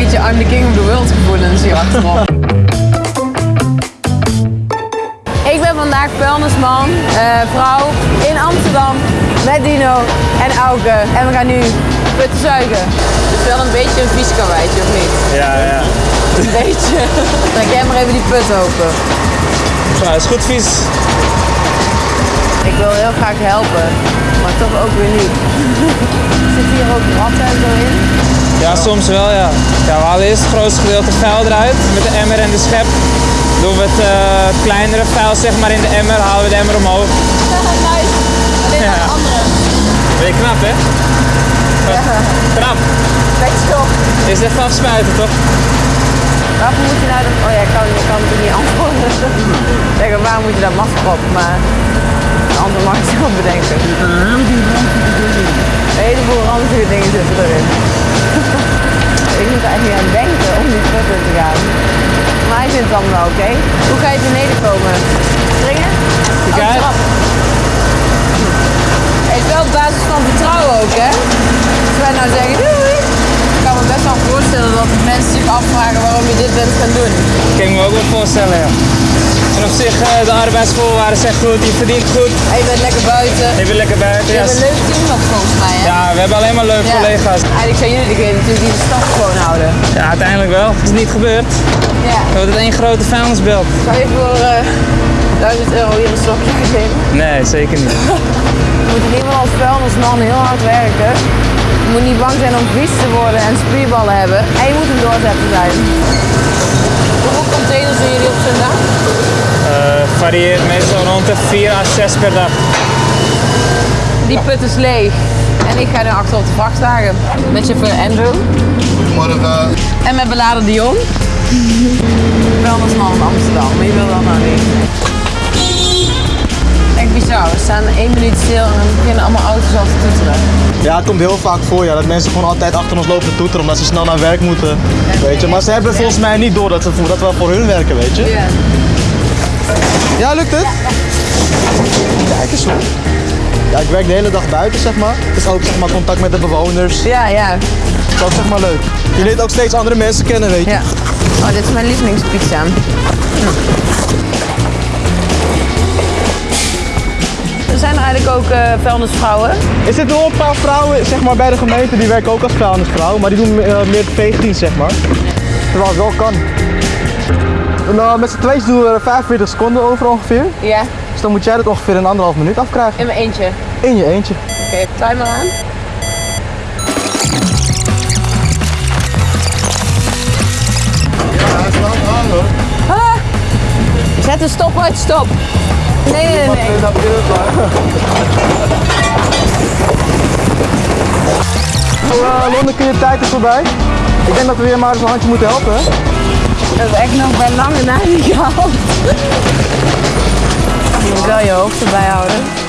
beetje I'm the king of the world gevoelens hier achterop. Ik ben vandaag vuilnisman, eh, vrouw in Amsterdam met Dino en Auke. En we gaan nu putten zuigen. Het is wel een beetje een vies karweitje, of niet? Ja, ja. Een beetje. Trek jij maar even die put open. Nou, is goed vies. Ik wil heel graag helpen, maar toch ook weer niet. Zit hier ook ratten en zo in? Ja, soms wel, ja. ja. We halen eerst het grootste gedeelte vuil eruit met de emmer en de schep. Doen we het eh, kleinere vuil zeg maar in de emmer, halen we de emmer omhoog. nice. Alleen Ja. de andere. Ben je knap, hè? Ja, Knap. weet je toch? Is even afspuiten, toch? Waarvoor moet je nou dat... Oh ja, ik kan, ik kan het niet antwoorden. Zeggen, waar moet je dat masker op? Maar een antwoord mag ik zelf bedenken. Een heleboel ranzige dingen zitten erin. Ik er echt niet aan denken om die in te gaan. Maar hij vindt het allemaal wel oké. Hoe ga je beneden komen? Springen? Oh, uit. trap. Het is wel op basis van vertrouwen ook, hè? Als wij nou zeggen doei, ik kan me best wel voorstellen dat mensen zich afvragen waarom je dit bent gaan doen. Dat kan ik me ook wel voorstellen, ja. En op zich, eh, de arbeidsvoorwaarden zijn goed, je verdient goed, En je bent lekker buiten. je bent lekker buiten. Je Ja, hebt een leuk team nog volgens mij, hè? ja, we hebben alleen maar leuke Ja. collega's. Eigenlijk zijn jullie degene natuurlijk die de stad gewoon houden. Ja, uiteindelijk wel. Het is niet gebeurd. Ja. We hebben het één grote vuilnisbelt. Zou je voor eh 1000 euro hier een stokje geven? Nee, zeker niet. Je moet in ieder geval als vuilnisman heel hard werken. Je moet niet bang zijn om vies te worden en spierballen hebben. En je moet een doorzetter zijn. Hoeveel containers doen jullie op zo'n dag? Eh, varieert meestal rond de 4 à 6 per dag. Die put is leeg. En ik ga nu achter op de vrachtwagen. Met chauffeur Andrew. Goedemorgen. En met beladen Dion. Vuilnisman in Amsterdam. Maar je wil dat nou niet. Echt bizar. We staan één minuut stil en dan beginnen allemaal auto's al te toeteren. Ja, het komt heel vaak voor ja, dat mensen gewoon altijd achter ons lopen te toeteren omdat ze snel naar werk moeten. Weet je. Maar ze hebben volgens mij niet door dat, ze, voor- dat we voor hun werken, weet je. Ja. Ja, lukt het? Kijk eens hoor. Ja, ik werk de hele dag buiten, zeg maar. Dus ook zeg maar contact met de bewoners. Ja, ja. Dat is ook zeg maar leuk. Je leert ook steeds andere mensen kennen, weet je. ja. Oh, dit is mijn lievelingspizza. Er zijn er eigenlijk ook eh vuilnisvrouwen. Er zitten wel een paar vrouwen zeg maar, bij de gemeente die werken ook als vuilnisvrouw, maar die doen eh, meer veegdienst zeg maar. Terwijl het wel kan. Nou, met z'n tweeën doen we er 45 seconden over ongeveer. Ja, Dus dan moet jij dat ongeveer in anderhalf minuut afkrijgen. in mijn eentje. In je eentje. Oké, timer aan. Ja, hij is lang aan hoor. Ah! Zet de stopwatch stop. Nee, nee, nee. nee. Nou, uh, Londen, kun je tijd is voorbij. Ik denk dat we weer maar eens een handje moeten helpen. Dat is echt nog bij lange na niet gehaald. Je moet wel je hoofd erbij houden.